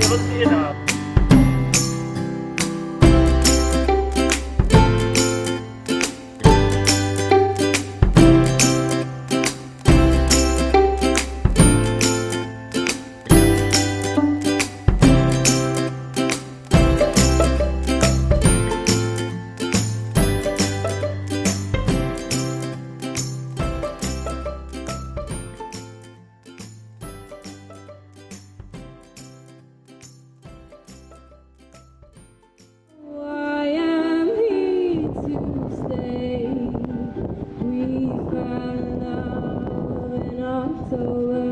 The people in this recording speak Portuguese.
Velocidade. so